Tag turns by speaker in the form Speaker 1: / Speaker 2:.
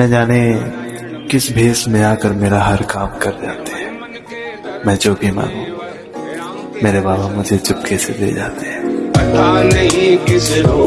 Speaker 1: न जाने किस भेष में आकर मेरा हर काम कर जाते हैं। मैं जो भी मांगू, मेरे बाबा मुझे चुपके से दे जाते हैं।
Speaker 2: पता नहीं किस रोग